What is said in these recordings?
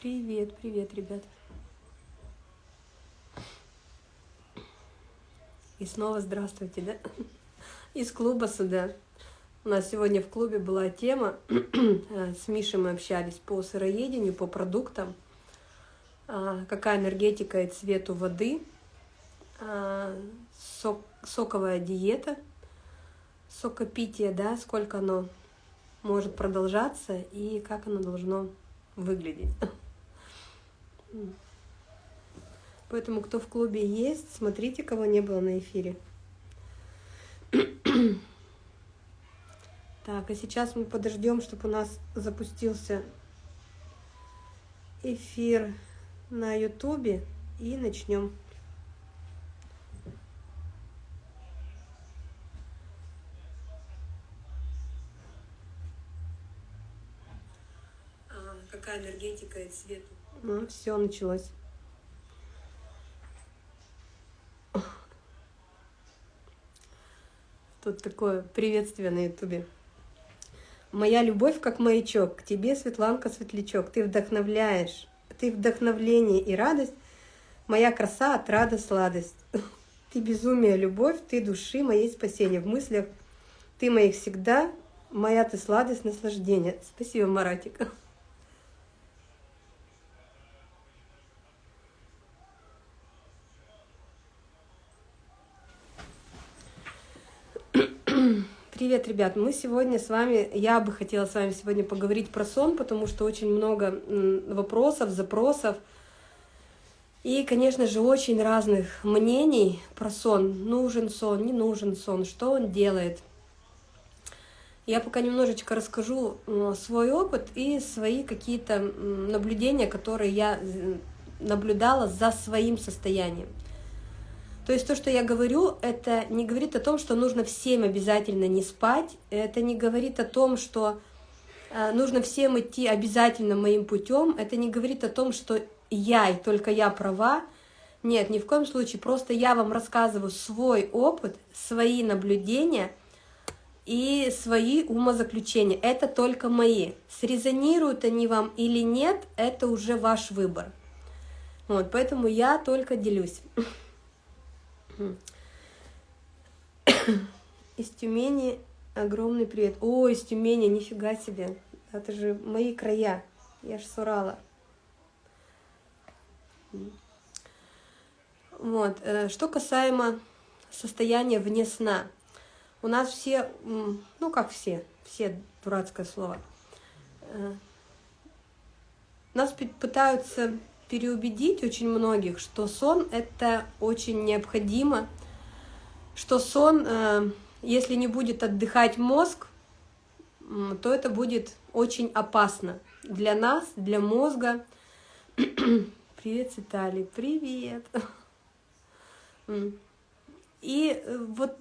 Привет, привет, ребят. И снова здравствуйте, да? Из клуба сюда. У нас сегодня в клубе была тема, э, с Мишей мы общались по сыроедению, по продуктам, а, какая энергетика и цвет у воды, а, сок, соковая диета, сокопитие, да, сколько оно может продолжаться и как оно должно выглядеть. Поэтому, кто в клубе есть, смотрите, кого не было на эфире. Так, а сейчас мы подождем, чтобы у нас запустился эфир на ютубе и начнем. А, какая энергетика и цвет? Ну, все началось. Тут такое приветствие на ютубе. Моя любовь как маячок, к тебе, Светланка, светлячок. Ты вдохновляешь, ты вдохновление и радость. Моя краса, отрада, сладость. Ты безумие, любовь, ты души моей спасение. В мыслях ты моих всегда, моя ты сладость, наслаждение. Спасибо, Маратик. Привет, ребят! Мы сегодня с вами, я бы хотела с вами сегодня поговорить про сон, потому что очень много вопросов, запросов. И, конечно же, очень разных мнений про сон. Нужен сон, не нужен сон, что он делает. Я пока немножечко расскажу свой опыт и свои какие-то наблюдения, которые я наблюдала за своим состоянием. То есть то, что я говорю, это не говорит о том, что нужно всем обязательно не спать, это не говорит о том, что э, нужно всем идти обязательно моим путем, это не говорит о том, что я и только я права. Нет, ни в коем случае, просто я вам рассказываю свой опыт, свои наблюдения и свои умозаключения. Это только мои. Срезонируют они вам или нет, это уже ваш выбор. Вот, поэтому я только делюсь. Из Тюмени огромный привет. О, из Тюмени, нифига себе. Это же мои края. Я ж с Урала. Вот. Э, что касаемо состояния вне сна. У нас все, ну как все, все дурацкое слово. Э, нас пытаются переубедить очень многих, что сон — это очень необходимо, что сон, э, если не будет отдыхать мозг, то это будет очень опасно для нас, для мозга. Привет, Виталий, привет. И э, вот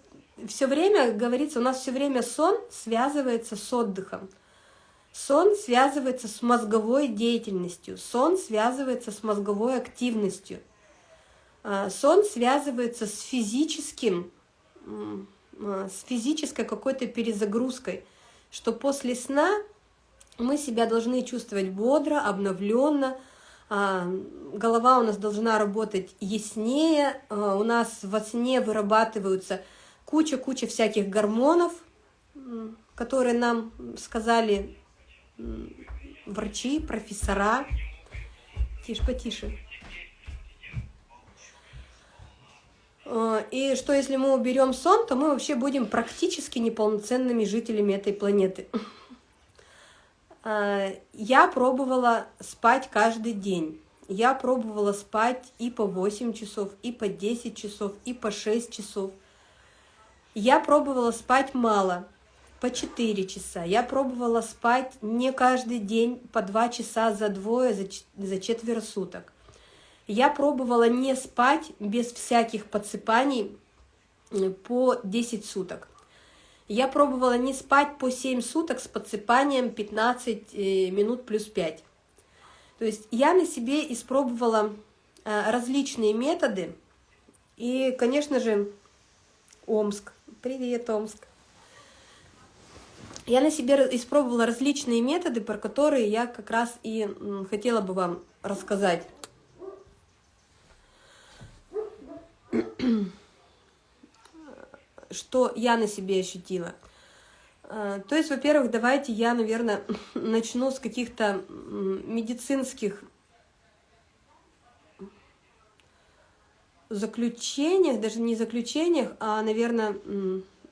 все время говорится, у нас все время сон связывается с отдыхом. Сон связывается с мозговой деятельностью, сон связывается с мозговой активностью, а, сон связывается с физическим, а, с физической какой-то перезагрузкой, что после сна мы себя должны чувствовать бодро, обновленно, а, голова у нас должна работать яснее, у нас во сне вырабатываются куча-куча всяких гормонов, которые нам сказали врачи, профессора. Тише, потише. Э, и что если мы уберем сон, то мы вообще будем практически неполноценными жителями этой планеты. Э, я пробовала спать каждый день. Я пробовала спать и по 8 часов, и по 10 часов, и по 6 часов. Я пробовала спать мало по 4 часа. Я пробовала спать не каждый день по 2 часа за двое, за, за четверо суток. Я пробовала не спать без всяких подсыпаний по 10 суток. Я пробовала не спать по 7 суток с подсыпанием 15 э, минут плюс 5. То есть я на себе испробовала э, различные методы. И, конечно же, Омск. Привет, Омск. Я на себе испробовала различные методы, про которые я как раз и хотела бы вам рассказать. Что я на себе ощутила. А, то есть, во-первых, давайте я, наверное, начну с каких-то медицинских заключениях, даже не заключениях, а, наверное,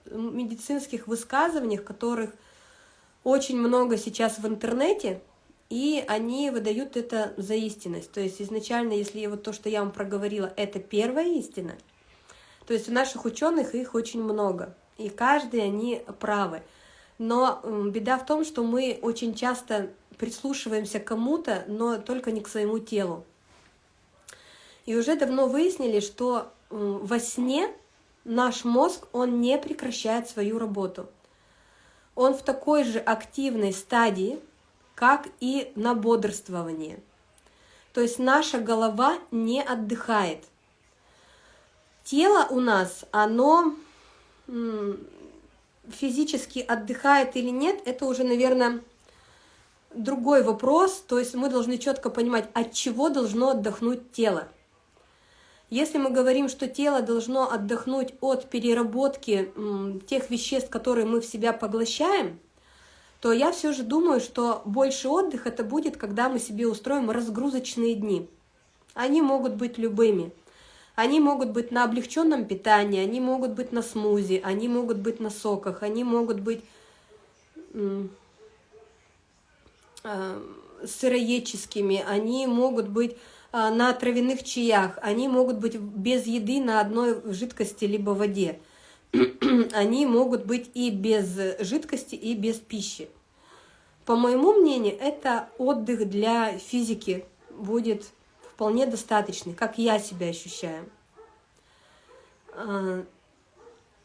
медицинских высказываниях, которых очень много сейчас в интернете, и они выдают это за истинность. То есть изначально, если вот то, что я вам проговорила, это первая истина, то есть у наших ученых их очень много, и каждый они правы. Но беда в том, что мы очень часто прислушиваемся к кому-то, но только не к своему телу. И уже давно выяснили, что во сне наш мозг, он не прекращает свою работу. Он в такой же активной стадии, как и на бодрствовании. То есть наша голова не отдыхает. Тело у нас, оно физически отдыхает или нет, это уже, наверное, другой вопрос. То есть мы должны четко понимать, от чего должно отдохнуть тело. Если мы говорим, что тело должно отдохнуть от переработки тех веществ, которые мы в себя поглощаем, то я все же думаю, что больше отдых это будет, когда мы себе устроим разгрузочные дни. Они могут быть любыми. Они могут быть на облегченном питании, они могут быть на смузи, они могут быть на соках, они могут быть э, сыроедческими, они могут быть на травяных чаях, они могут быть без еды на одной жидкости либо воде. Они могут быть и без жидкости, и без пищи. По моему мнению, это отдых для физики будет вполне достаточный, как я себя ощущаю. А,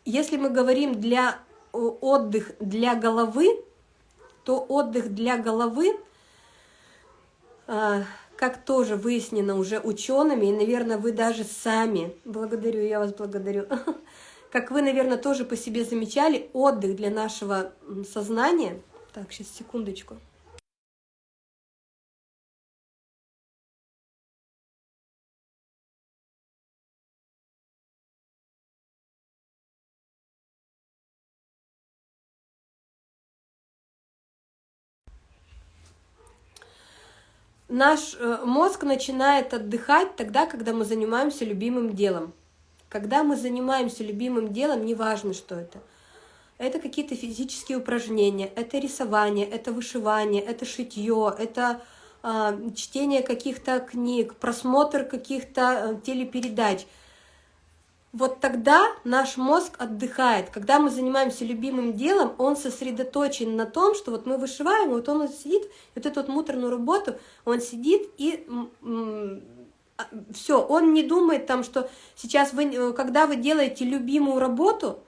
если мы говорим для отдых для головы, то отдых для головы а, как тоже выяснено уже учеными, и, наверное, вы даже сами, благодарю, я вас благодарю, как вы, наверное, тоже по себе замечали, отдых для нашего сознания. Так, сейчас, секундочку. Наш э, мозг начинает отдыхать тогда, когда мы занимаемся любимым делом. Когда мы занимаемся любимым делом, неважно, что это. Это какие-то физические упражнения, это рисование, это вышивание, это шитье, это э, чтение каких-то книг, просмотр каких-то э, телепередач – вот тогда наш мозг отдыхает. Когда мы занимаемся любимым делом, он сосредоточен на том, что вот мы вышиваем, вот он сидит, вот эту вот муторную работу, он сидит и а, все, он не думает там, что сейчас вы, э, когда вы делаете любимую работу,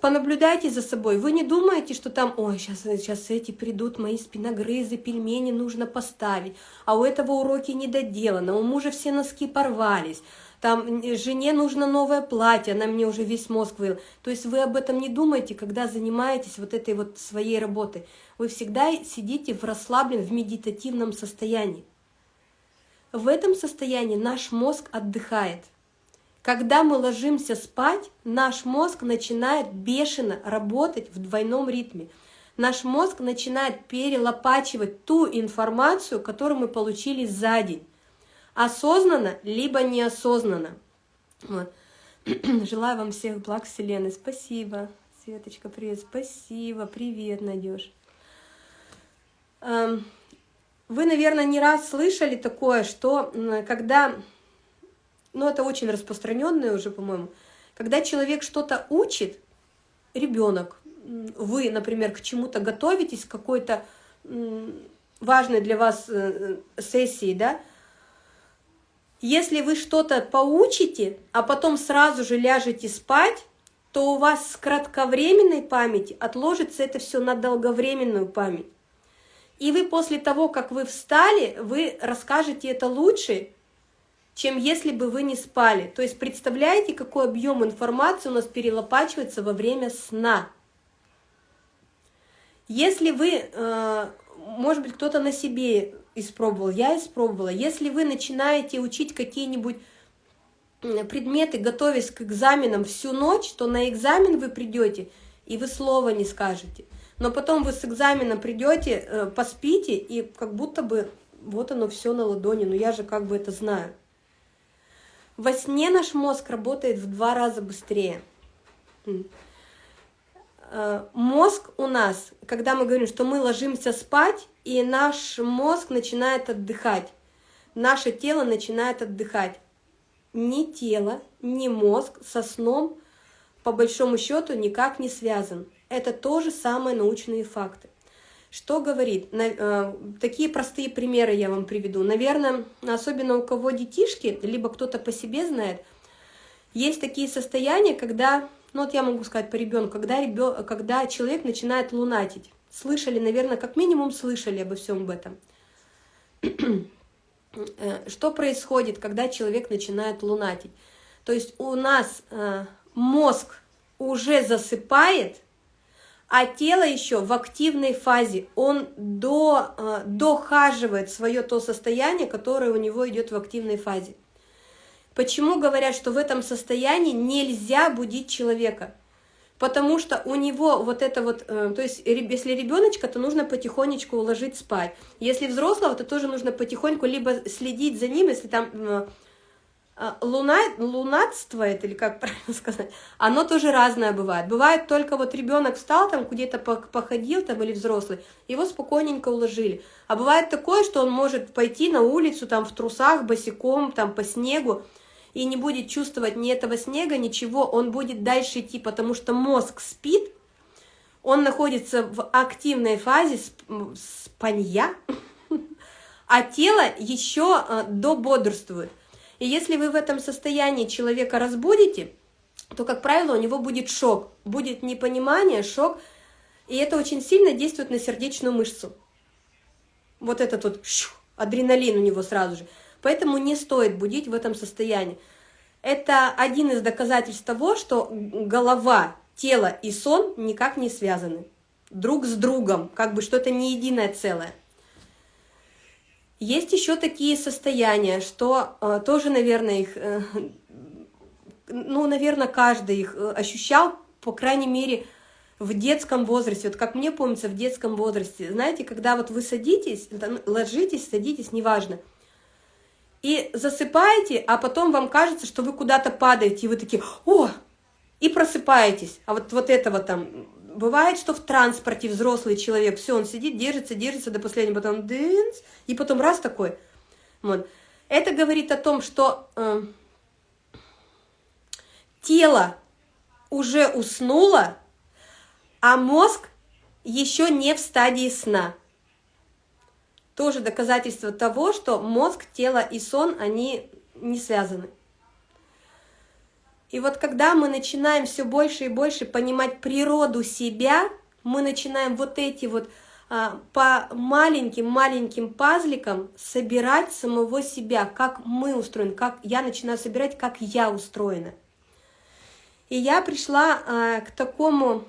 понаблюдайте за собой. Вы не думаете, что там, ой, сейчас, сейчас эти придут мои спиногрызы, пельмени нужно поставить, а у этого уроки не доделано, у мужа все носки порвались, там жене нужно новое платье, она мне уже весь мозг выл. То есть вы об этом не думаете, когда занимаетесь вот этой вот своей работой. Вы всегда сидите в расслабленном, в медитативном состоянии. В этом состоянии наш мозг отдыхает. Когда мы ложимся спать, наш мозг начинает бешено работать в двойном ритме. Наш мозг начинает перелопачивать ту информацию, которую мы получили за день осознанно, либо неосознанно. Вот. Желаю вам всех благ Вселенной. Спасибо. Светочка, привет. Спасибо. Привет, Надеж. Эм, вы, наверное, не раз слышали такое, что когда, ну это очень распространенное уже, по-моему, когда человек что-то учит, ребенок, вы, например, к чему-то готовитесь, к какой-то важной для вас э, сессии, да, если вы что-то поучите, а потом сразу же ляжете спать, то у вас с кратковременной памяти отложится это все на долговременную память. И вы после того, как вы встали, вы расскажете это лучше, чем если бы вы не спали. То есть представляете, какой объем информации у нас перелопачивается во время сна. Если вы, э, может быть, кто-то на себе испробовал, я испробовала, если вы начинаете учить какие-нибудь предметы, готовясь к экзаменам всю ночь, то на экзамен вы придете, и вы слова не скажете. Но потом вы с экзамена придете, э, поспите, и как будто бы вот оно все на ладони, но я же как бы это знаю. Во сне наш мозг работает в два раза быстрее. Э, мозг у нас, когда мы говорим, что мы ложимся спать, и наш мозг начинает отдыхать, наше тело начинает отдыхать. Ни тело, ни мозг со сном, по большому счету, никак не связан. Это тоже самые научные факты. Что говорит? Э, такие простые примеры я вам приведу. Наверное, особенно у кого детишки, либо кто-то по себе знает, есть такие состояния, когда, ну вот я могу сказать по ребенку, когда, ребен, когда человек начинает лунатить. Слышали, наверное, как минимум слышали обо всем об этом. Э, что происходит, когда человек начинает лунатить? То есть у нас э, мозг уже засыпает, а тело еще в активной фазе, он до, э, дохаживает свое то состояние, которое у него идет в активной фазе. Почему говорят, что в этом состоянии нельзя будить человека? Потому что у него вот это вот, э, то есть если ребеночка, то нужно потихонечку уложить спать. Если взрослого, то тоже нужно потихоньку либо следить за ним, если там э, а, луна, лунатствует, или как правильно сказать, оно тоже разное бывает. Бывает только вот ребенок встал там, где-то походил там или взрослый, его спокойненько уложили. А бывает такое, что он может пойти на улицу там в трусах, босиком, там по снегу, и не будет чувствовать ни этого снега, ничего, он будет дальше идти, потому что мозг спит, он находится в активной фазе спанья, а тело еще э, дободрствует. И если вы в этом состоянии человека разбудите, то, как правило, у него будет шок, будет непонимание, шок, и это очень сильно действует на сердечную мышцу. Вот этот вот адреналин у него сразу же. Поэтому не стоит будить в этом состоянии. Это один из доказательств того, что голова, тело и сон никак не связаны друг с другом, как бы что это не единое целое. Есть еще такие состояния, что э, тоже, наверное, их, э, ну, наверное, каждый их э, ощущал, по крайней мере, в детском возрасте. Вот как мне помнится, в детском возрасте, знаете, когда вот вы садитесь, ложитесь, садитесь, неважно, и засыпаете, а потом вам кажется, что вы куда-то падаете, и вы такие, о, и просыпаетесь. А вот, вот этого там Бывает, что в транспорте взрослый человек, все, он сидит, держится, держится до последнего, потом дынц, и потом раз такой. Вот. Это говорит о том, что э, тело уже уснуло, а мозг еще не в стадии сна. Тоже доказательство того, что мозг, тело и сон, они не связаны. И вот когда мы начинаем все больше и больше понимать природу себя, мы начинаем вот эти вот а, по маленьким-маленьким пазликам собирать самого себя, как мы устроены, как я начинаю собирать, как я устроена. И я пришла а, к такому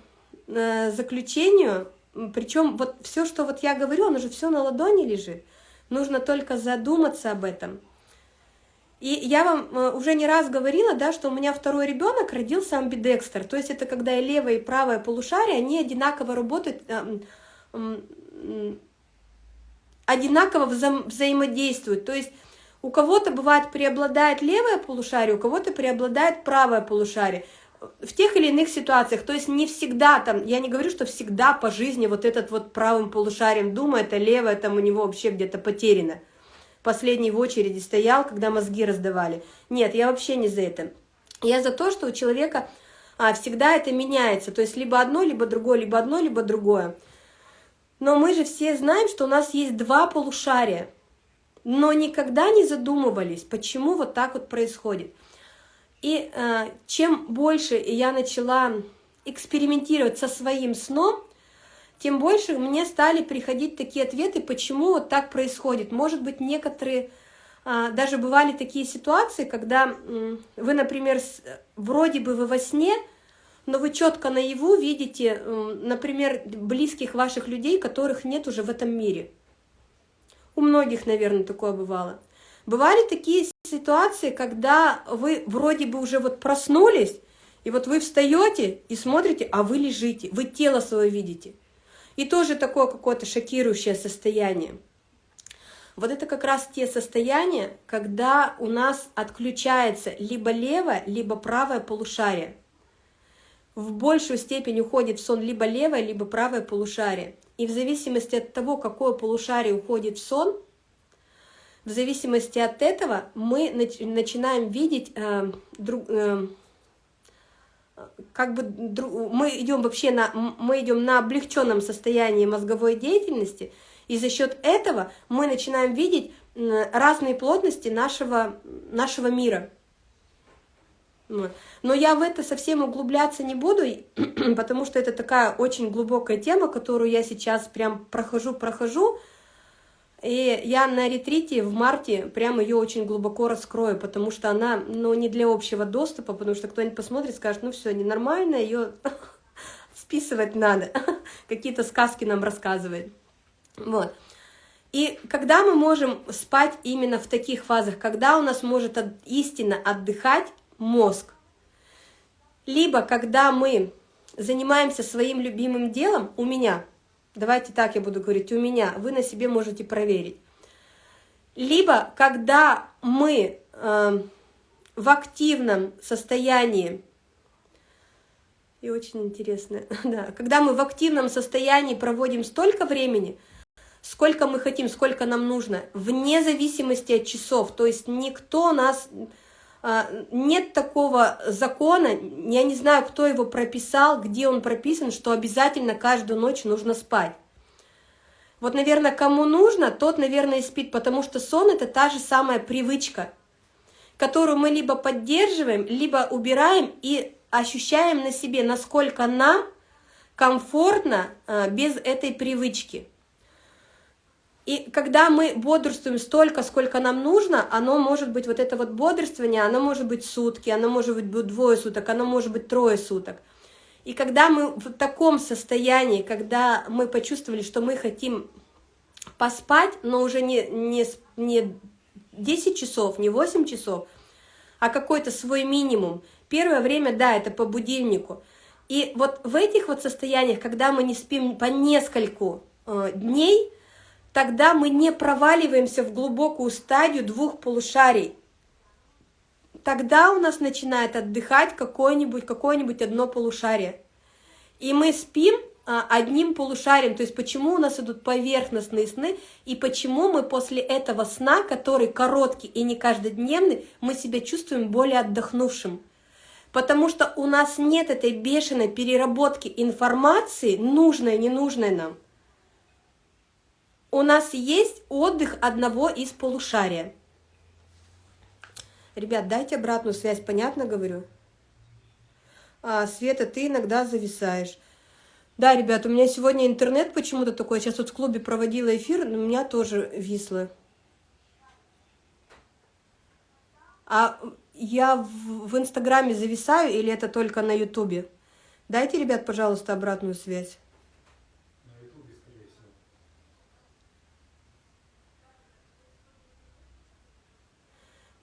а, заключению, причем вот все, что вот я говорю, оно же все на ладони лежит. Нужно только задуматься об этом – и я вам э, уже не раз говорила, да, что у меня второй ребенок родился амбидекстер. То есть это когда и левое, и правое полушарие, они одинаково работают, э, одинаково вза взаимодействуют. То есть у кого-то бывает преобладает левое полушарие, у кого-то преобладает правое полушарие в тех или иных ситуациях, то есть не всегда там, я не говорю, что всегда по жизни вот этот вот правым полушарием думает, а левое там у него вообще где-то потеряно последний в очереди стоял, когда мозги раздавали. Нет, я вообще не за это. Я за то, что у человека а, всегда это меняется. То есть либо одно, либо другое, либо одно, либо другое. Но мы же все знаем, что у нас есть два полушария. Но никогда не задумывались, почему вот так вот происходит. И э, чем больше я начала экспериментировать со своим сном, тем больше мне стали приходить такие ответы, почему вот так происходит. Может быть, некоторые, а, даже бывали такие ситуации, когда вы, например, вроде бы вы во сне, но вы четко наяву видите, например, близких ваших людей, которых нет уже в этом мире. У многих, наверное, такое бывало. Бывали такие ситуации, когда вы вроде бы уже вот проснулись, и вот вы встаете и смотрите, а вы лежите, вы тело свое видите. И тоже такое какое-то шокирующее состояние. Вот это как раз те состояния, когда у нас отключается либо левое, либо правое полушарие. В большую степень уходит в сон либо левое, либо правое полушарие. И в зависимости от того, какое полушарие уходит в сон, в зависимости от этого мы начинаем видеть э, друг, э, как бы мы идем вообще на мы идем на облегченном состоянии мозговой деятельности, и за счет этого мы начинаем видеть разные плотности нашего нашего мира. Но я в это совсем углубляться не буду, потому что это такая очень глубокая тема, которую я сейчас прям прохожу, прохожу. И я на ретрите в марте прям ее очень глубоко раскрою, потому что она, ну, не для общего доступа, потому что кто-нибудь посмотрит, скажет, ну все, ненормально, ее списывать надо, какие-то сказки нам рассказывает. Вот. И когда мы можем спать именно в таких фазах, когда у нас может от, истинно отдыхать мозг, либо когда мы занимаемся своим любимым делом, у меня, давайте так я буду говорить, у меня, вы на себе можете проверить, либо когда мы э, в активном состоянии, и очень интересно, да, когда мы в активном состоянии проводим столько времени, сколько мы хотим, сколько нам нужно, вне зависимости от часов, то есть никто нас нет такого закона, я не знаю, кто его прописал, где он прописан, что обязательно каждую ночь нужно спать. Вот, наверное, кому нужно, тот, наверное, и спит, потому что сон – это та же самая привычка, которую мы либо поддерживаем, либо убираем и ощущаем на себе, насколько нам комфортно а, без этой привычки. И когда мы бодрствуем столько, сколько нам нужно, оно может быть, вот это вот бодрствование, оно может быть сутки, оно может быть двое суток, оно может быть трое суток. И когда мы в таком состоянии, когда мы почувствовали, что мы хотим поспать, но уже не, не, не 10 часов, не 8 часов, а какой-то свой минимум. Первое время, да, это по будильнику. И вот в этих вот состояниях, когда мы не спим по нескольку э, дней, тогда мы не проваливаемся в глубокую стадию двух полушарий. Тогда у нас начинает отдыхать какое-нибудь какое, -нибудь, одно полушарие. И мы спим а, одним полушарием, то есть почему у нас идут поверхностные сны, и почему мы после этого сна, который короткий и не каждодневный, мы себя чувствуем более отдохнувшим. Потому что у нас нет этой бешеной переработки информации, нужной, ненужной нам у нас есть отдых одного из полушария. Ребят, дайте обратную связь, понятно говорю? А, Света, ты иногда зависаешь. Да, ребят, у меня сегодня интернет почему-то такой. Сейчас вот в клубе проводила эфир, но у меня тоже висло. А я в, в Инстаграме зависаю или это только на Ютубе? Дайте, ребят, пожалуйста, обратную связь.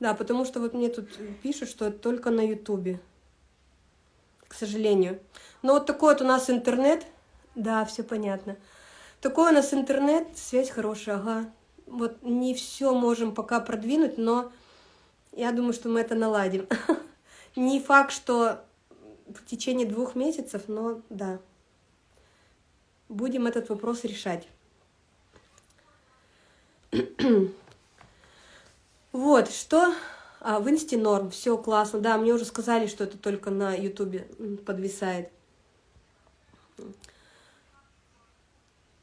Да, потому что вот мне тут пишут, что это только на Ютубе, к сожалению. Но вот такой вот у нас интернет, да, все понятно. Такой у нас интернет, связь хорошая, ага. Вот не все можем пока продвинуть, но я думаю, что мы это наладим. Не факт, что в течение двух месяцев, но да. Будем этот вопрос решать. Вот, что... А, в инсте норм, все классно. Да, мне уже сказали, что это только на ютубе подвисает.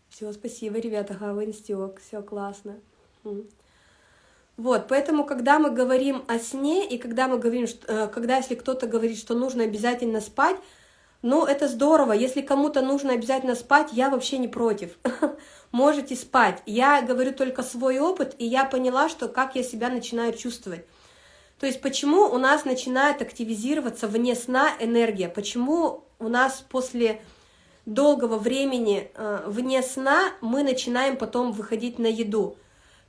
Все, спасибо, ребята, ага, в инсте ок, все классно. Вот, поэтому, когда мы говорим о сне, и когда мы говорим, что, э, когда если кто-то говорит, что нужно обязательно спать, ну, это здорово. Если кому-то нужно обязательно спать, я вообще не против. Можете спать. Я говорю только свой опыт, и я поняла, что как я себя начинаю чувствовать. То есть почему у нас начинает активизироваться вне сна энергия? Почему у нас после долгого времени э, вне сна мы начинаем потом выходить на еду?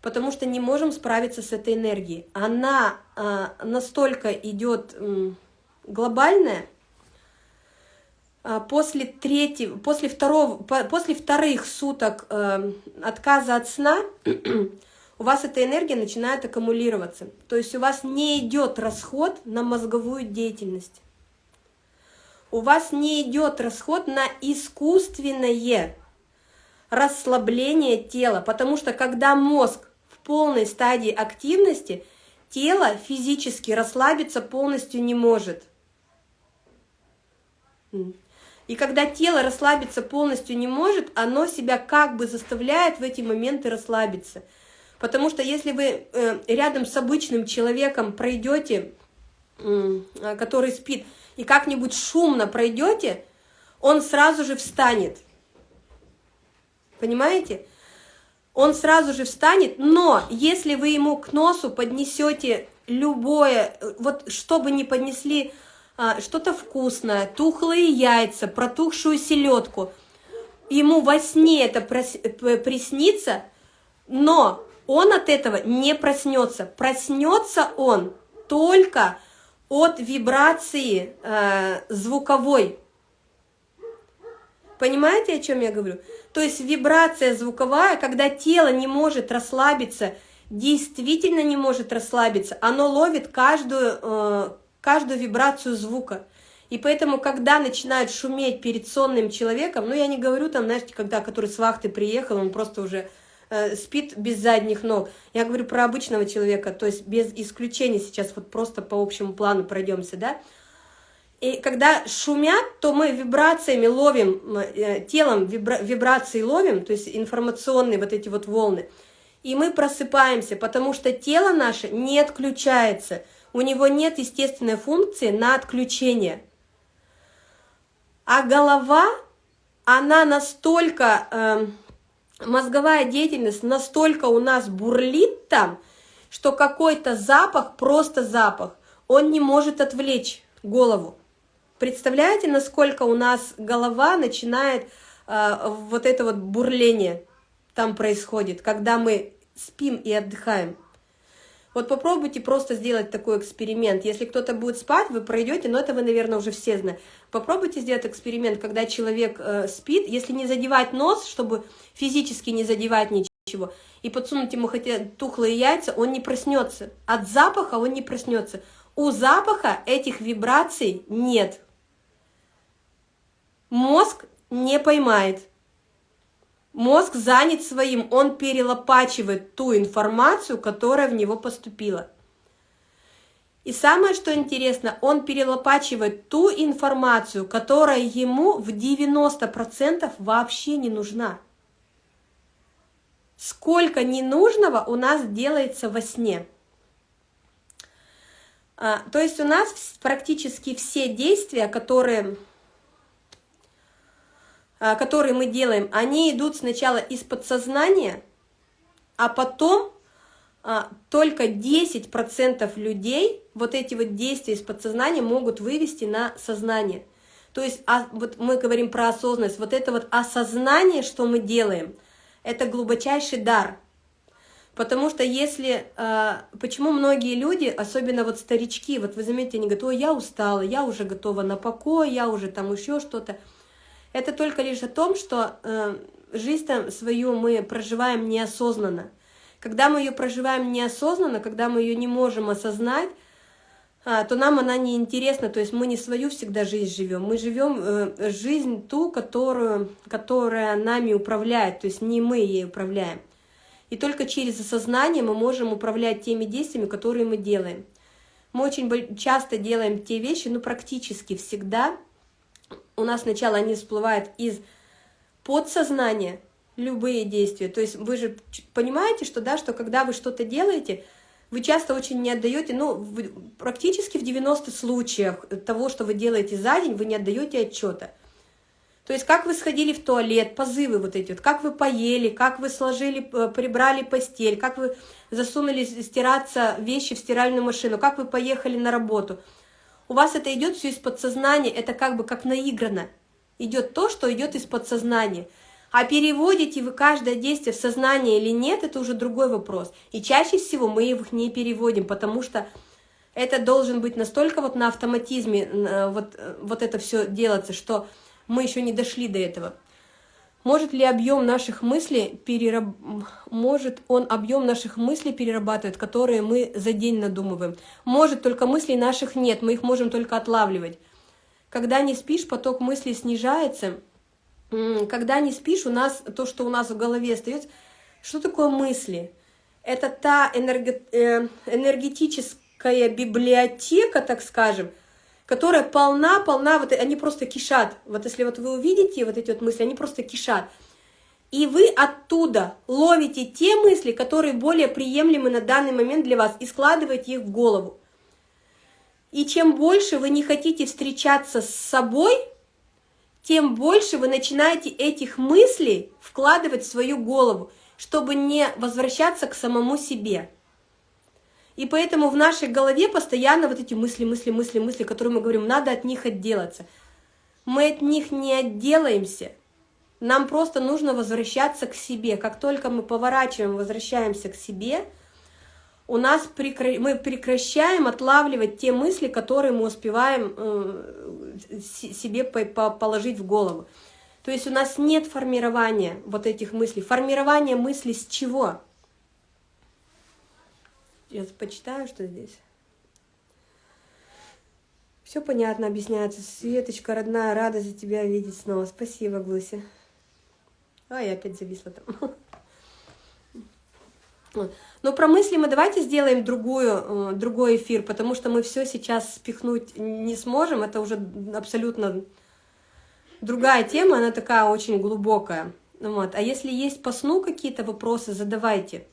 Потому что не можем справиться с этой энергией. Она э, настолько идет э, глобальная, после третьего, после второго, после вторых суток э, отказа от сна у вас эта энергия начинает аккумулироваться. То есть у вас не идет расход на мозговую деятельность. У вас не идет расход на искусственное расслабление тела, потому что когда мозг в полной стадии активности, тело физически расслабиться полностью не может. И когда тело расслабиться полностью не может, оно себя как бы заставляет в эти моменты расслабиться – Потому что если вы э, рядом с обычным человеком пройдете, э, который спит, и как-нибудь шумно пройдете, он сразу же встанет. Понимаете? Он сразу же встанет, но если вы ему к носу поднесете любое, вот что бы ни поднесли, что-то вкусное, тухлые яйца, протухшую селедку, ему во сне это приснится, но он от этого не проснется. Проснется он только от вибрации э, звуковой. Понимаете, о чем я говорю? То есть вибрация звуковая, когда тело не может расслабиться, действительно не может расслабиться, оно ловит каждую, э, каждую вибрацию звука. И поэтому, когда начинают шуметь перед сонным человеком, ну я не говорю там, знаете, когда который с вахты приехал, он просто уже Э, спит без задних ног. Я говорю про обычного человека, то есть без исключения сейчас вот просто по общему плану пройдемся, да. И когда шумят, то мы вибрациями ловим, э, телом вибра вибрации ловим, то есть информационные вот эти вот волны. И мы просыпаемся, потому что тело наше не отключается. У него нет естественной функции на отключение. А голова, она настолько... Э, мозговая деятельность настолько у нас бурлит там, что какой-то запах, просто запах, он не может отвлечь голову. Представляете, насколько у нас голова начинает э, вот это вот бурление там происходит, когда мы спим и отдыхаем. Вот попробуйте просто сделать такой эксперимент. Если кто-то будет спать, вы пройдете, но это вы, наверное, уже все знаете. Попробуйте сделать эксперимент, когда человек э, спит, если не задевать нос, чтобы физически не задевать ничего, и подсунуть ему хотя тухлые яйца, он не проснется. От запаха он не проснется. У запаха этих вибраций нет. Мозг не поймает. Мозг занят своим, он перелопачивает ту информацию, которая в него поступила. И самое, что интересно, он перелопачивает ту информацию, которая ему в 90% вообще не нужна. Сколько ненужного у нас делается во сне. А, то есть у нас практически все действия, которые которые мы делаем, они идут сначала из подсознания, а потом а, только 10% людей вот эти вот действия из подсознания могут вывести на сознание. То есть а, вот мы говорим про осознанность, вот это вот осознание, что мы делаем, это глубочайший дар. Потому что если, почему многие люди, особенно вот старички, вот вы заметите, они говорят, ой, я устала, я уже готова на покой, я уже там еще что-то. Это только лишь о том, что э, жизнь свою мы проживаем неосознанно. Когда мы ее проживаем неосознанно, когда мы ее не можем осознать, а, то нам она не интересна, то есть мы не свою всегда жизнь живем, мы живем э, жизнь ту, которую, которая нами управляет, то есть не мы ей управляем. И только через осознание мы можем управлять теми действиями, которые мы делаем. Мы очень часто делаем те вещи, ну практически всегда, у нас сначала они всплывают из подсознания, любые действия. То есть вы же понимаете, что, да, что когда вы что-то делаете, вы часто очень не отдаете, ну, практически в 90 случаях того, что вы делаете за день, вы не отдаете отчета. То есть как вы сходили в туалет, позывы вот эти вот, как вы поели, как вы сложили, э, прибрали постель, как вы засунули стираться вещи в стиральную машину, как вы поехали на работу. У вас это идет все из подсознания, это как бы как наиграно. Идет то, что идет из подсознания. А переводите вы каждое действие в сознание или нет, это уже другой вопрос. И чаще всего мы их не переводим, потому что это должен быть настолько вот на автоматизме э, вот, э, вот это все делаться, что мы еще не дошли до этого. Может ли объем наших мыслей перераб... может он объем наших мыслей перерабатывать, которые мы за день надумываем? Может, только мыслей наших нет, мы их можем только отлавливать. Когда не спишь, поток мыслей снижается. Когда не спишь, у нас то, что у нас в голове остается. Что такое мысли? Это та энерго... Э, энергетическая библиотека, так скажем, которая полна, полна, вот они просто кишат. Вот если вот вы увидите вот эти вот мысли, они просто кишат. И вы оттуда ловите те мысли, которые более приемлемы на данный момент для вас, и складываете их в голову. И чем больше вы не хотите встречаться с собой, тем больше вы начинаете этих мыслей вкладывать в свою голову, чтобы не возвращаться к самому себе. И поэтому в нашей голове постоянно вот эти мысли, мысли, мысли, мысли, которые мы говорим, надо от них отделаться. Мы от них не отделаемся. Нам просто нужно возвращаться к себе. Как только мы поворачиваем, возвращаемся к себе, у нас прекра... мы прекращаем отлавливать те мысли, которые мы успеваем э, себе положить в голову. То есть у нас нет формирования вот этих мыслей. Формирование мыслей с чего? Сейчас почитаю, что здесь. Все понятно объясняется. Светочка, родная, рада за тебя видеть снова. Спасибо, Глуся. А, я опять зависла там. Но про мысли мы давайте сделаем другую, э, другой эфир, потому что мы все сейчас спихнуть не сможем. Это уже абсолютно другая тема, она такая очень глубокая. Вот. А если есть по сну какие-то вопросы, задавайте.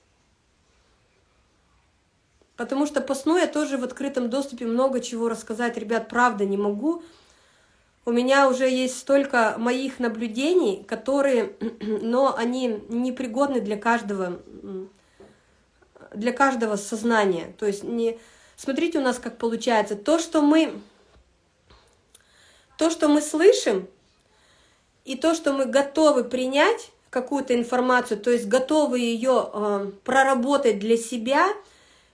Потому что по сну я тоже в открытом доступе много чего рассказать, ребят, правда не могу. У меня уже есть столько моих наблюдений, которые, но они непригодны для каждого, для каждого сознания. То есть не... Смотрите у нас, как получается. То, что мы, то, что мы слышим, и то, что мы готовы принять какую-то информацию, то есть готовы ее э, проработать для себя –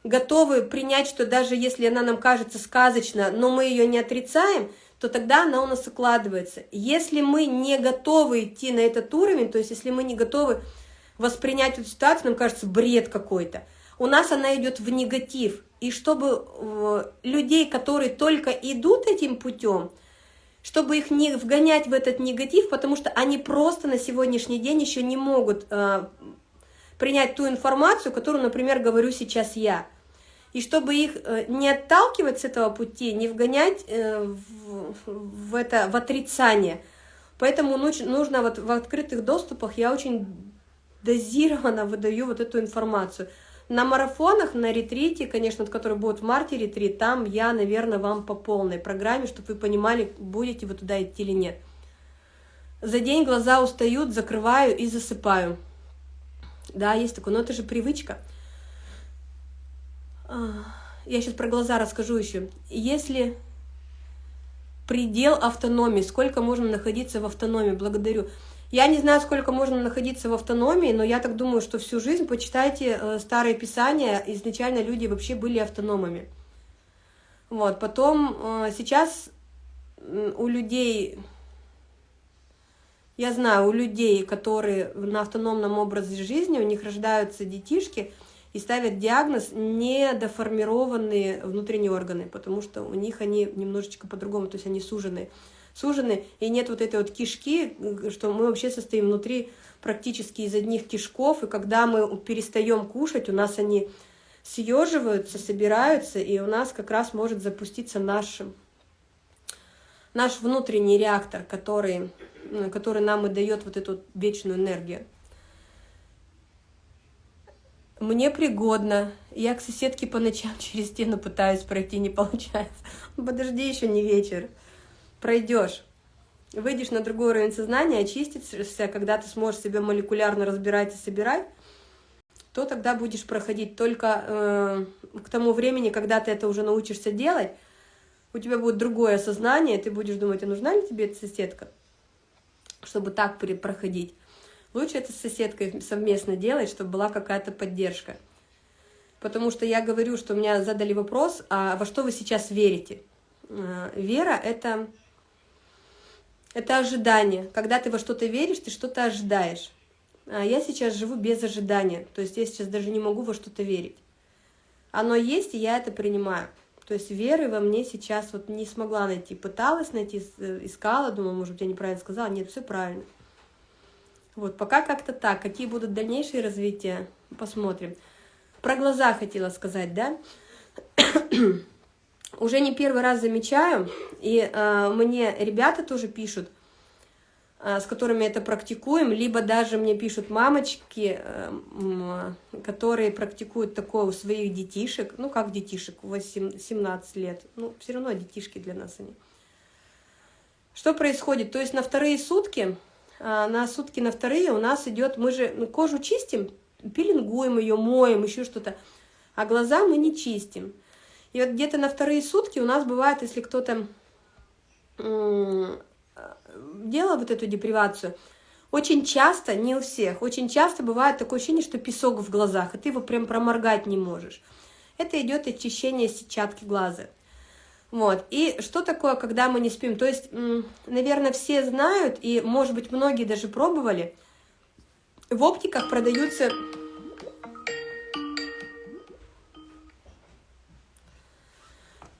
готовы принять, что даже если она нам кажется сказочно, но мы ее не отрицаем, то тогда она у нас укладывается. Если мы не готовы идти на этот уровень, то есть если мы не готовы воспринять эту ситуацию, нам кажется бред какой-то, у нас она идет в негатив. И чтобы э, людей, которые только идут этим путем, чтобы их не вгонять в этот негатив, потому что они просто на сегодняшний день еще не могут э, принять ту информацию, которую, например, говорю сейчас я. И чтобы их э, не отталкивать с этого пути, не вгонять э, в, это в отрицание. Поэтому нужно вот в открытых доступах я очень дозированно выдаю вот эту информацию. На марафонах, на ретрите, конечно, который будет в марте ретрит, там я, наверное, вам по полной программе, чтобы вы понимали, будете вы туда идти или нет. За день глаза устают, закрываю и засыпаю. Да, есть такое, но это же привычка. А, я сейчас про глаза расскажу еще. Если предел автономии, сколько можно находиться в автономии, благодарю. Я не знаю, сколько можно находиться в автономии, но я так думаю, что всю жизнь, почитайте э, старые писания, изначально люди вообще были автономами. Вот, потом э, сейчас у людей я знаю, у людей, которые на автономном образе жизни, у них рождаются детишки и ставят диагноз недоформированные внутренние органы, потому что у них они немножечко по-другому, то есть они сужены. Сужены, и нет вот этой вот кишки, что мы вообще состоим внутри практически из одних кишков, и когда мы перестаем кушать, у нас они съеживаются, собираются, и у нас как раз может запуститься наш, наш внутренний реактор, который который нам и дает вот эту вечную энергию. Мне пригодно. Я к соседке по ночам через стену пытаюсь пройти, не получается. Подожди, еще не вечер. Пройдешь. выйдешь на другой уровень сознания, очистишься, когда ты сможешь себя молекулярно разбирать и собирать, то тогда будешь проходить только э, к тому времени, когда ты это уже научишься делать, у тебя будет другое сознание, ты будешь думать, а нужна ли тебе эта соседка, чтобы так проходить. Лучше это с соседкой совместно делать, чтобы была какая-то поддержка. Потому что я говорю, что меня задали вопрос, а во что вы сейчас верите? Э, вера — это, это ожидание. Когда ты во что-то веришь, ты что-то ожидаешь. А я сейчас живу без ожидания. То есть я сейчас даже не могу во что-то верить. Оно есть, и я это принимаю. То есть веры во мне сейчас вот не смогла найти. Пыталась найти, э, искала, думала, может быть, я неправильно сказала. Нет, все правильно. Вот, пока как-то так. Какие будут дальнейшие развития, посмотрим. Про глаза хотела сказать, да? Уже не первый раз замечаю, и э, мне ребята тоже пишут, с которыми это практикуем, либо даже мне пишут мамочки, э, которые практикуют такое у своих детишек, ну как детишек, 8, 17 лет, ну все равно детишки для нас они. Что происходит? То есть на вторые сутки, э, на сутки на вторые у нас идет, мы же ну, кожу чистим, пилингуем ее, моем, еще что-то, а глаза мы не чистим. И вот где-то на вторые сутки у нас бывает, если кто-то делал вот эту депривацию, очень часто, не у всех, очень часто бывает такое ощущение, что песок в глазах, и ты его прям проморгать не можешь. Это идет очищение сетчатки глаза. Вот. И что такое, когда мы не спим? То есть, наверное, все знают, и, может быть, многие даже пробовали – в оптиках продаются...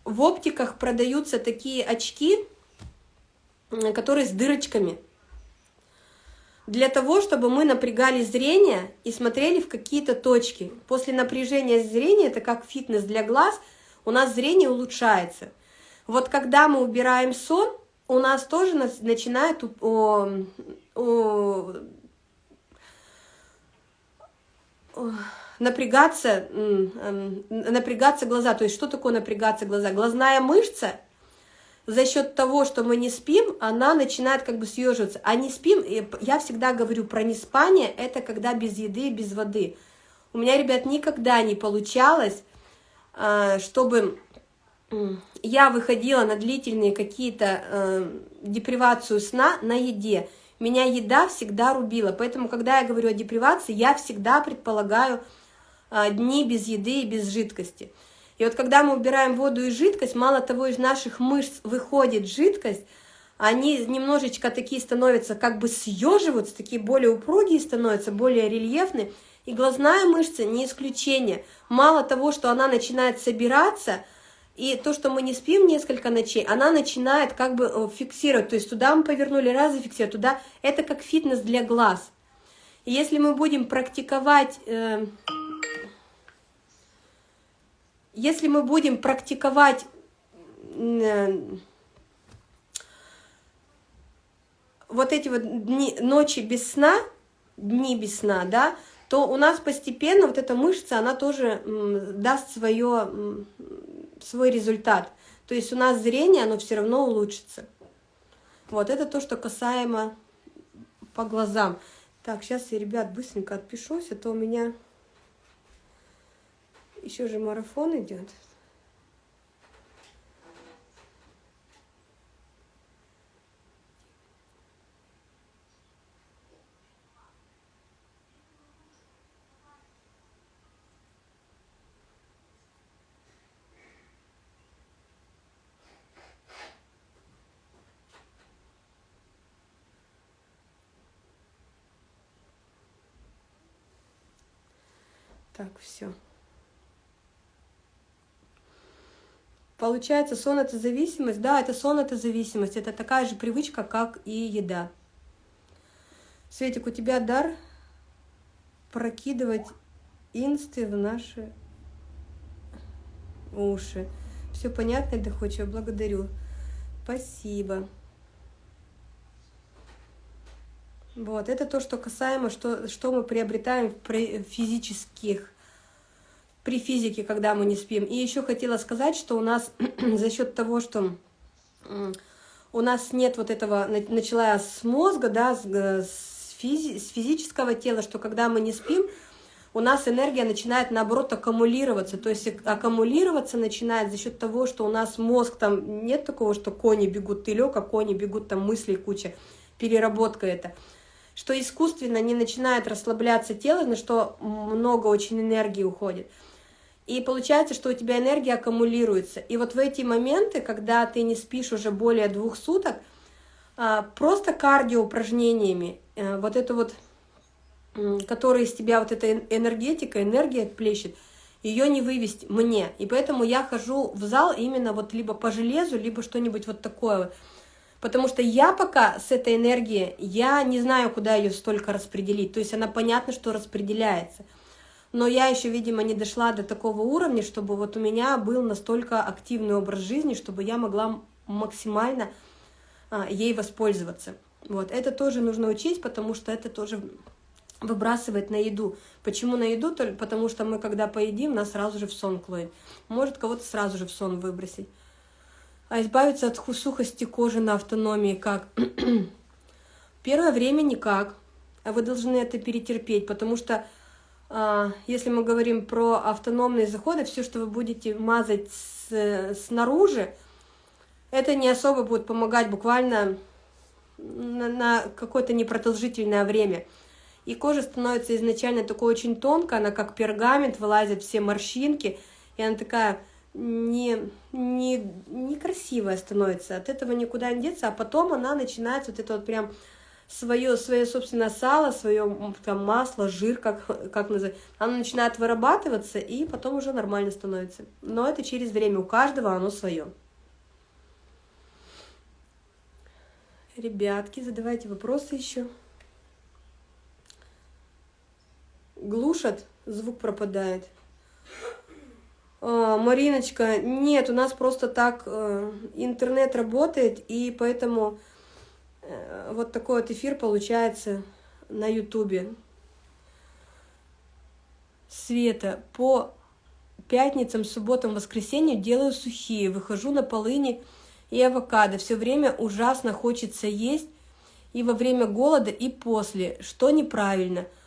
В оптиках продаются такие очки, которые с дырочками. Для того, чтобы мы напрягали зрение и смотрели в какие-то точки. После напряжения зрения, это как фитнес для глаз, у нас зрение улучшается. Вот когда мы убираем сон, у нас тоже начинает напрягаться, напрягаться глаза. То есть что такое напрягаться глаза? Глазная мышца за счет того, что мы не спим, она начинает как бы съеживаться. А не спим, я всегда говорю про неспание, это когда без еды, без воды. У меня, ребят, никогда не получалось, а, чтобы я выходила на длительные какие-то э, депривацию сна на еде меня еда всегда рубила. Поэтому, когда я говорю о депривации, я всегда предполагаю а, дни без еды и без жидкости. И вот когда мы убираем воду и жидкость, мало того, из наших мышц выходит жидкость, они немножечко такие становятся, как бы съеживаются, такие более упругие становятся, более рельефные. И глазная мышца не исключение. Мало того, что она начинает собираться – и то, что мы не спим несколько ночей, она начинает как бы э, фиксировать. То есть туда мы повернули, раз зафиксировать, туда. Это как фитнес для глаз. И если мы будем практиковать... Э, если мы будем практиковать э, вот эти вот дни, ночи без сна, дни без сна, да, то у нас постепенно вот эта мышца, она тоже даст свое свой результат. То есть у нас зрение, оно все равно улучшится. Вот, это то, что касаемо по глазам. Так, сейчас я, ребят, быстренько отпишусь, а то у меня еще же марафон идет. Так, все. Получается, сон – это зависимость? Да, это сон – это зависимость. Это такая же привычка, как и еда. Светик, у тебя дар прокидывать инсты в наши уши. Все понятно и доходчиво. Благодарю. Спасибо. Вот, это то, что касаемо, что, что мы приобретаем при физических, при физике, когда мы не спим. И еще хотела сказать, что у нас за счет того, что у нас нет вот этого, начала с мозга, да, с, с, физи, с физического тела, что когда мы не спим, у нас энергия начинает, наоборот, аккумулироваться. То есть аккумулироваться начинает за счет того, что у нас мозг, там нет такого, что кони бегут, ты лег, а кони бегут, там мысли куча, переработка это. Что искусственно не начинает расслабляться тело, на что много очень энергии уходит. И получается, что у тебя энергия аккумулируется. И вот в эти моменты, когда ты не спишь уже более двух суток, а, просто кардио упражнениями, э, вот это вот которая из тебя вот эта энергетика, энергия плещет, ее не вывести мне. И поэтому я хожу в зал именно вот либо по железу, либо что-нибудь вот такое. Потому что я пока с этой энергией, я не знаю, куда ее столько распределить. То есть она понятно, что распределяется. Но я еще, видимо, не дошла до такого уровня, чтобы вот у меня был настолько активный образ жизни, чтобы я могла максимально а, ей воспользоваться. Вот, это тоже нужно учить, потому что это тоже выбрасывать на еду. Почему на еду? Потому что мы, когда поедим, нас сразу же в сон клонит. Может кого-то сразу же в сон выбросить. А избавиться от сухости кожи на автономии как? Первое время никак. А вы должны это перетерпеть, потому что если мы говорим про автономные заходы, все, что вы будете мазать с, снаружи, это не особо будет помогать буквально на, на какое-то непродолжительное время. И кожа становится изначально такой очень тонкой, она как пергамент, вылазят все морщинки, и она такая не, не, некрасивая становится, от этого никуда не деться, а потом она начинается вот это вот прям свое, свое собственное сало, свое там, масло, жир, как, как называть, оно начинает вырабатываться, и потом уже нормально становится. Но это через время, у каждого оно свое. Ребятки, задавайте вопросы еще. глушат, звук пропадает. А, Мариночка, нет, у нас просто так э, интернет работает, и поэтому вот такой вот эфир получается на ютубе. Света, по пятницам, субботам, воскресеньям делаю сухие, выхожу на полыни и авокадо. Все время ужасно хочется есть и во время голода, и после, что неправильно –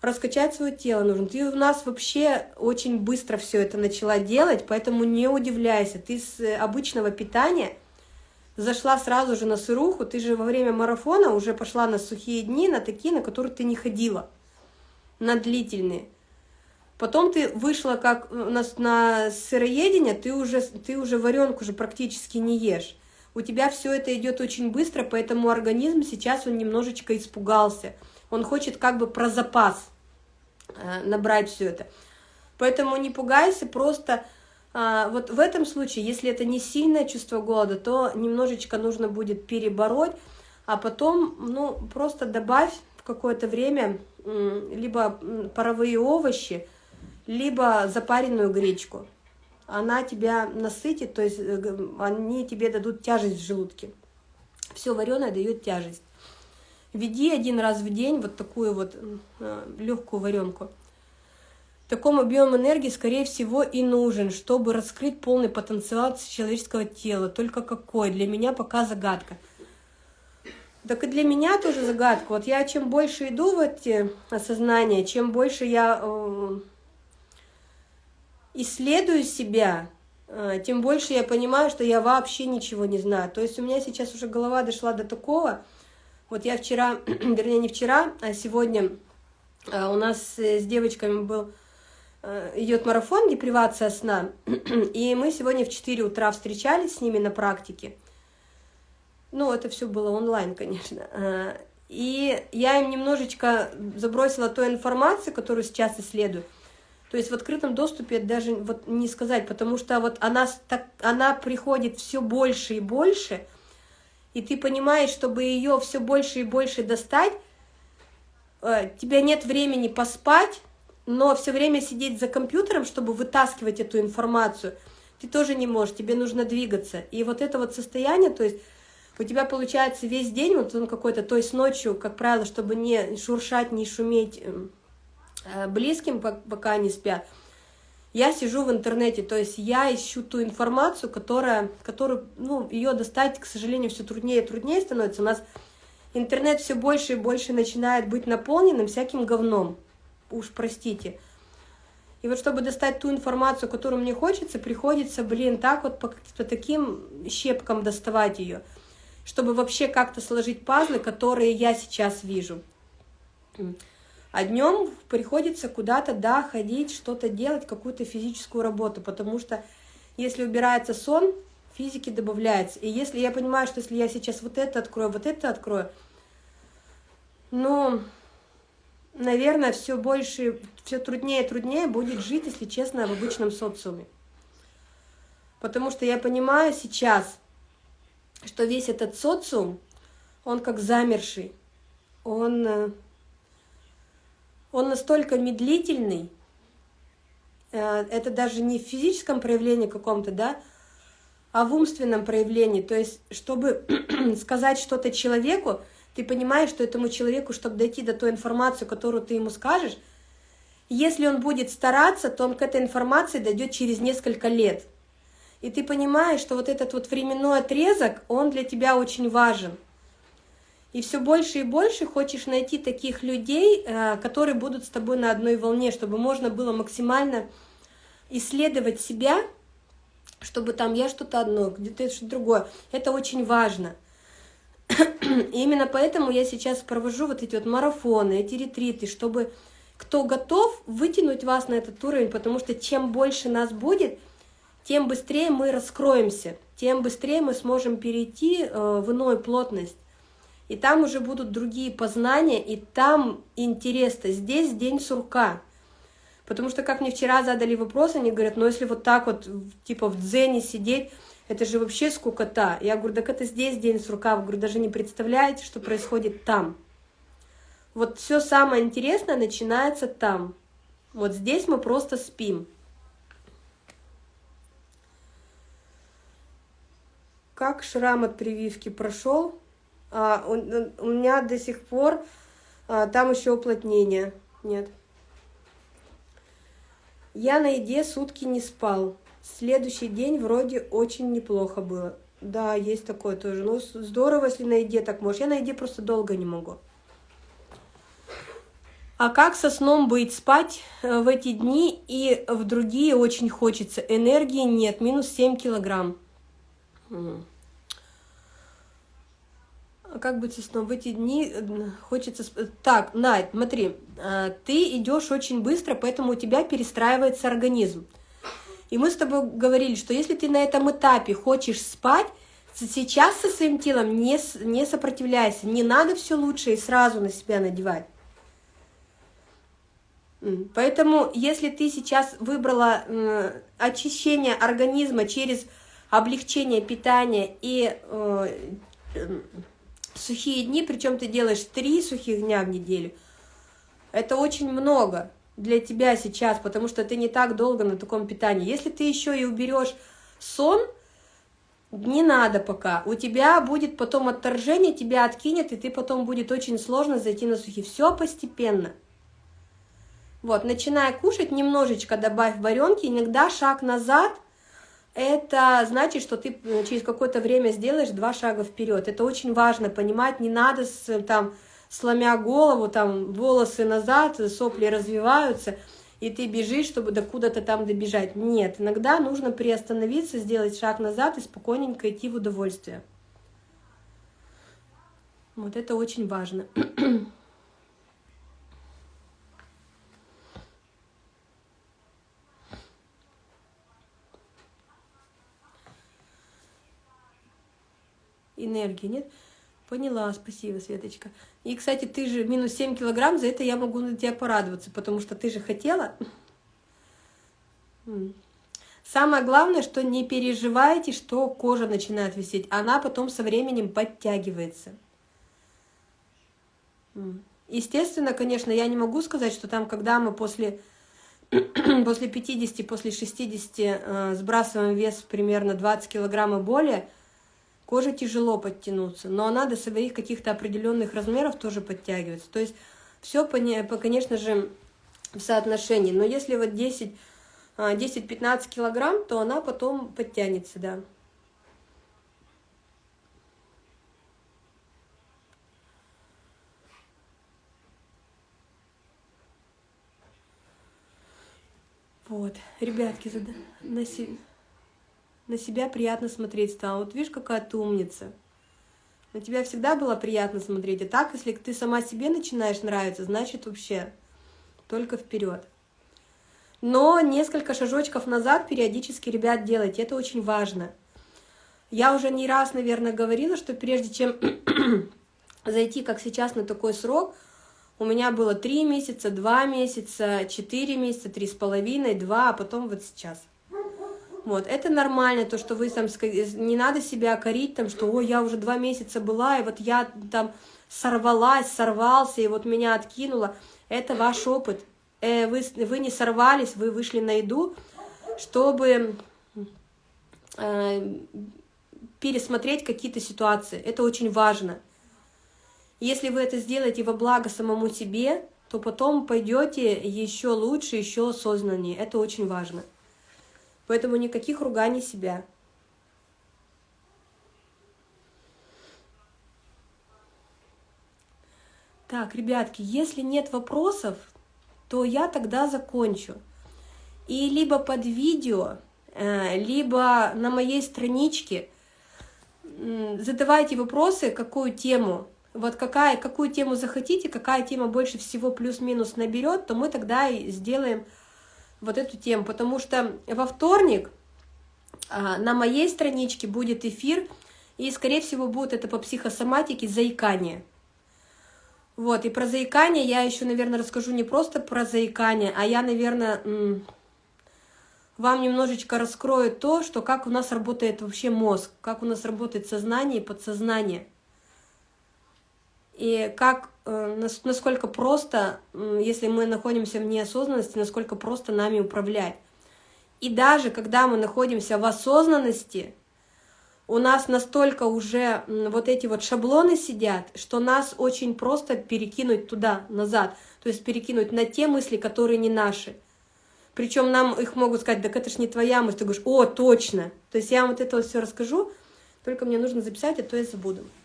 раскачать свое тело нужно. Ты у нас вообще очень быстро все это начала делать, поэтому не удивляйся. Ты с э, обычного питания зашла сразу же на сыруху, ты же во время марафона уже пошла на сухие дни, на такие, на которые ты не ходила, на длительные. Потом ты вышла как у нас на сыроедение, ты уже, ты уже варенку уже практически не ешь. У тебя все это идет очень быстро, поэтому организм сейчас он немножечко испугался – он хочет как бы про запас э, набрать все это. Поэтому не пугайся, просто вот в этом случае, если это не сильное чувство голода, то немножечко нужно будет перебороть, а потом, ну, просто добавь в какое-то время либо паровые овощи, либо запаренную гречку. Она тебя насытит, то есть э, они тебе дадут тяжесть в желудке. Все вареное дает тяжесть. Веди один раз в день вот такую вот э, легкую варенку. Такому объему энергии, скорее всего, и нужен, чтобы раскрыть полный потенциал человеческого тела. Только какой? Для меня пока загадка. Так и для меня тоже загадка. Вот я чем больше иду в эти осознания, чем больше я э, исследую себя, э, тем больше я понимаю, что я вообще ничего не знаю. То есть у меня сейчас уже голова дошла до такого, вот я вчера, вернее не вчера, а сегодня а, у нас с девочками был идет марафон депривация сна, и мы сегодня в 4 утра встречались с ними на практике. Ну, это все было онлайн, конечно. А, и я им немножечко забросила ту информацию, которую сейчас исследую. То есть в открытом доступе даже вот не сказать, потому что вот она, так, она приходит все больше и больше – и ты понимаешь, чтобы ее все больше и больше достать, э, тебя нет времени поспать, но все время сидеть за компьютером, чтобы вытаскивать эту информацию, ты тоже не можешь, тебе нужно двигаться. И вот это вот состояние, то есть у тебя получается весь день, вот он какой-то, то есть ночью, как правило, чтобы не шуршать, не шуметь эм, э, близким, пока не спят, Я сижу в интернете, то есть я ищу ту информацию, которая, которую, ну, ее достать, к сожалению, все труднее и труднее становится. У нас интернет все больше и больше начинает быть наполненным всяким говном. Уж простите. И вот чтобы достать ту информацию, которую мне хочется, приходится, блин, так вот по каким-то таким щепкам доставать ее, чтобы вообще как-то сложить пазлы, которые я сейчас вижу. А днем приходится куда-то, да, ходить, что-то делать, какую-то физическую работу, потому что если убирается сон, физики добавляется. И если я понимаю, что если я сейчас вот это открою, вот это открою, ну, наверное, все больше, все труднее и труднее будет жить, если честно, в обычном социуме. Потому что я понимаю сейчас, что весь этот социум, он как замерший, он э, он настолько медлительный, э, это даже не в физическом проявлении каком-то, да, а в умственном проявлении. То есть, чтобы сказать что-то человеку, ты понимаешь, что этому человеку, чтобы дойти до той информации, которую ты ему скажешь, если он будет стараться, то он к этой информации дойдет через несколько лет. И ты понимаешь, что вот этот вот временной отрезок, он для тебя очень важен – и все больше и больше хочешь найти таких людей, э, которые будут с тобой на одной волне, чтобы можно было максимально исследовать себя, чтобы там я что-то одно, где-то что-то другое. Это очень важно. И именно поэтому я сейчас провожу вот эти вот марафоны, эти ретриты, чтобы кто готов вытянуть вас на этот уровень, потому что чем больше нас будет, тем быстрее мы раскроемся, тем быстрее мы сможем перейти э, в иную плотность и там уже будут другие познания, и там интересно. Здесь день сурка. Потому что, как мне вчера задали вопрос, они говорят, ну если вот так вот, типа в дзене сидеть, это же вообще скукота. Я говорю, так это здесь день сурка. Я говорю, даже не представляете, что происходит там. Вот все самое интересное начинается там. Вот здесь мы просто спим. Как шрам от прививки прошел? А, у, у меня до сих пор а, там еще уплотнение. Нет. Я на еде сутки не спал. Следующий день вроде очень неплохо было. Да, есть такое тоже. Ну, здорово, если на еде так можешь. Я на еде просто долго не могу. А как со сном быть? Спать э, в эти дни и в другие очень хочется. Энергии нет, минус 7 килограмм. А как быть со сном? В эти дни э, хочется... Так, Найт, смотри, а, ты идешь очень быстро, поэтому у тебя перестраивается организм. И мы с тобой говорили, что если ты на этом этапе хочешь спать, сейчас со своим телом не, не сопротивляйся, не надо все лучше и сразу на себя надевать. Поэтому, если ты сейчас выбрала э, очищение организма через облегчение питания и э, сухие дни, причем ты делаешь три сухих дня в неделю, это очень много для тебя сейчас, потому что ты не так долго на таком питании. Если ты еще и уберешь сон, не надо пока. У тебя будет потом отторжение, тебя откинет, и ты потом будет очень сложно зайти на сухие. Все постепенно. Вот, начиная кушать, немножечко добавь варенки, иногда шаг назад – это значит, что ты э, через какое-то время сделаешь два шага вперед. Это очень важно понимать, не надо с, там, сломя голову, там волосы назад, сопли развиваются, и ты бежишь, чтобы до куда-то там добежать. Нет, иногда нужно приостановиться, сделать шаг назад и спокойненько идти в удовольствие. Вот это очень важно. энергии, нет? Поняла, спасибо, Светочка. И, кстати, ты же минус 7 килограмм, за это я могу на тебя порадоваться, потому что ты же хотела. Самое главное, что не переживайте, что кожа начинает висеть. Она потом со временем подтягивается. Естественно, конечно, я не могу сказать, что там, когда мы после, после 50, после 60 э, сбрасываем вес примерно 20 килограмм и более, Коже тяжело подтянуться, но она до своих каких-то определенных размеров тоже подтягивается. То есть все, конечно же, в соотношении. Но если вот 10 10-15 килограмм, то она потом подтянется, да. Вот, ребятки, се... на себя приятно смотреть стало. Вот видишь, какая ты умница. На тебя всегда было приятно смотреть. А так, если ты сама себе начинаешь нравиться, значит вообще только вперед. Но несколько шажочков назад периодически, ребят, делайте. Это очень важно. Я уже не раз, наверное, говорила, что прежде чем зайти, как сейчас, на такой срок, у меня было 3 месяца, 2 месяца, 4 месяца, 3,5, 2, а потом вот сейчас. Вот, это нормально, то, что вы там, не надо себя корить, там, что, ой, я уже два месяца была, и вот я там сорвалась, сорвался, и вот меня откинуло. Это ваш опыт. Э, вы, вы не сорвались, вы вышли на еду, чтобы э, пересмотреть какие-то ситуации. Это очень важно. Если вы это сделаете во благо самому себе, то потом пойдете еще лучше, еще осознаннее. Это очень важно. Поэтому никаких руганий себя. Так, ребятки, если нет вопросов, то я тогда закончу. И либо под видео, э, либо на моей страничке задавайте вопросы, какую тему, вот какая, какую тему захотите, какая тема больше всего плюс-минус наберет, то мы тогда и сделаем вот эту тему. Потому что во вторник а, на моей страничке будет эфир, и, скорее всего, будет это по психосоматике заикание. Вот, и про заикание я еще, наверное, расскажу не просто про заикание, а я, наверное, вам немножечко раскрою то, что как у нас работает вообще мозг, как у нас работает сознание и подсознание. И как, насколько просто, если мы находимся в неосознанности, насколько просто нами управлять. И даже когда мы находимся в осознанности, у нас настолько уже вот эти вот шаблоны сидят, что нас очень просто перекинуть туда, назад, то есть перекинуть на те мысли, которые не наши. Причем нам их могут сказать, так это ж не твоя мысль, ты говоришь, о, точно. То есть я вам вот это вот все расскажу, только мне нужно записать, а то я забуду.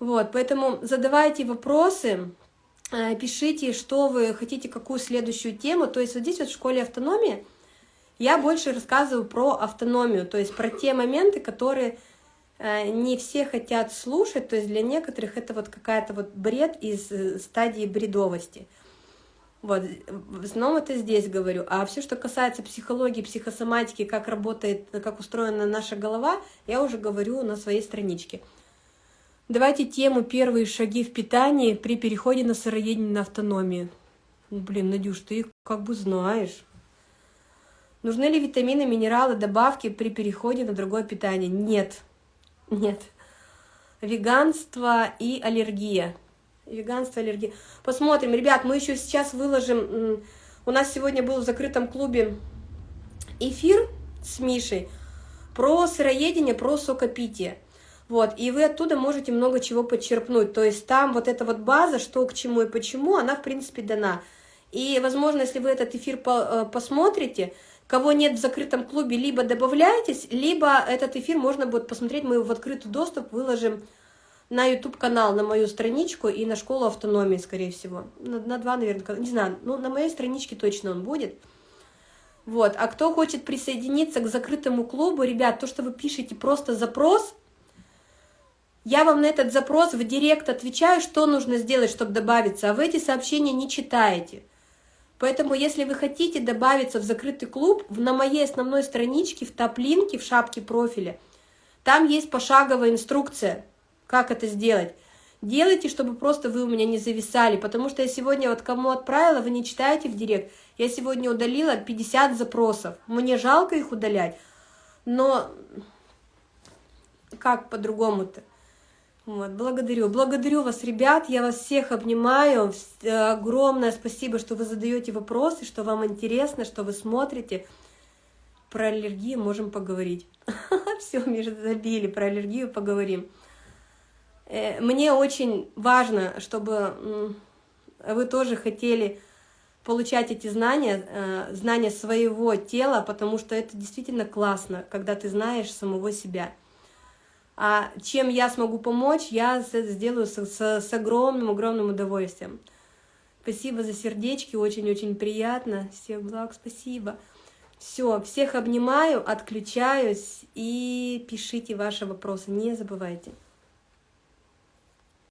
вот, поэтому задавайте вопросы, э, пишите, что вы хотите, какую следующую тему. То есть вот здесь вот в школе автономии я больше рассказываю про автономию, то есть про те моменты, которые э, не все хотят слушать, то есть для некоторых это вот какая-то вот бред из э, стадии бредовости. Вот, в основном это здесь говорю. А все, что касается психологии, психосоматики, как работает, как устроена наша голова, я уже говорю на своей страничке. Давайте тему «Первые шаги в питании при переходе на сыроедение на автономию». Блин, Надюш, ты как бы знаешь. Нужны ли витамины, минералы, добавки при переходе на другое питание? Нет. Нет. Веганство и аллергия. Веганство, аллергия. Посмотрим. Ребят, мы еще сейчас выложим... У нас сегодня был в закрытом клубе эфир с Мишей про сыроедение, про сокопитие. Вот, и вы оттуда можете много чего подчерпнуть. То есть там вот эта вот база, что к чему и почему, она, в принципе, дана. И, возможно, если вы этот эфир э, посмотрите, Кого нет в закрытом клубе, либо добавляйтесь, либо этот эфир можно будет посмотреть, мы его в открытый доступ выложим на YouTube-канал, на мою страничку и на школу автономии, скорее всего. На, на два, наверное, не знаю, ну, на моей страничке точно он будет. Вот, а кто хочет присоединиться к закрытому клубу, ребят, то, что вы пишете просто запрос, я вам на этот запрос в директ отвечаю, что нужно сделать, чтобы добавиться, а вы эти сообщения не читаете. Поэтому, если вы хотите добавиться в закрытый клуб, на моей основной страничке, в топ-линке, в шапке профиля, там есть пошаговая инструкция, как это сделать. Делайте, чтобы просто вы у меня не зависали, потому что я сегодня вот кому отправила, вы не читаете в директ. Я сегодня удалила 50 запросов. Мне жалко их удалять, но как по-другому-то? Вот, благодарю. Благодарю вас, ребят. Я вас всех обнимаю. Огромное спасибо, что вы задаете вопросы, что вам интересно, что вы смотрите. Про аллергию можем поговорить. Все, Миша, забили. Про аллергию поговорим. Э, мне очень важно, чтобы вы тоже хотели получать эти знания, э, знания своего тела, потому что это действительно классно, когда ты знаешь самого себя. А чем я смогу помочь, я сделаю с, с огромным-огромным удовольствием. Спасибо за сердечки, очень-очень приятно. Всех благ, спасибо. Все, всех обнимаю, отключаюсь и пишите ваши вопросы, не забывайте.